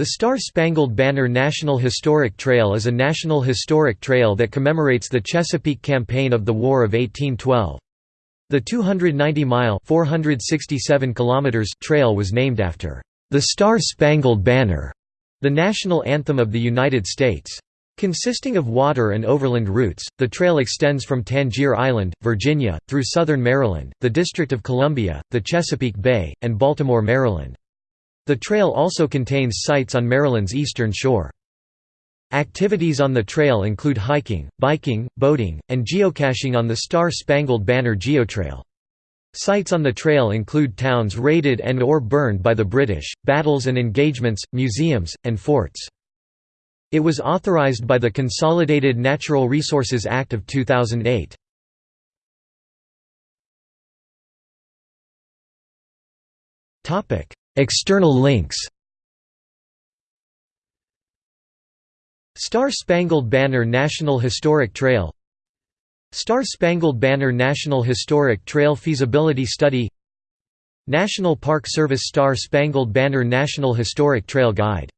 The Star-Spangled Banner National Historic Trail is a national historic trail that commemorates the Chesapeake Campaign of the War of 1812. The 290-mile (467 kilometers) trail was named after the Star-Spangled Banner, the national anthem of the United States. Consisting of water and overland routes, the trail extends from Tangier Island, Virginia, through southern Maryland, the District of Columbia, the Chesapeake Bay, and Baltimore, Maryland. The trail also contains sites on Maryland's eastern shore. Activities on the trail include hiking, biking, boating, and geocaching on the Star-Spangled Banner Geotrail. Sites on the trail include towns raided and or burned by the British, battles and engagements, museums, and forts. It was authorized by the Consolidated Natural Resources Act of 2008. External links. Star-Spangled Banner National Historic Trail Star-Spangled Banner National Historic Trail Feasibility Study National Park Service Star-Spangled Banner National Historic Trail Guide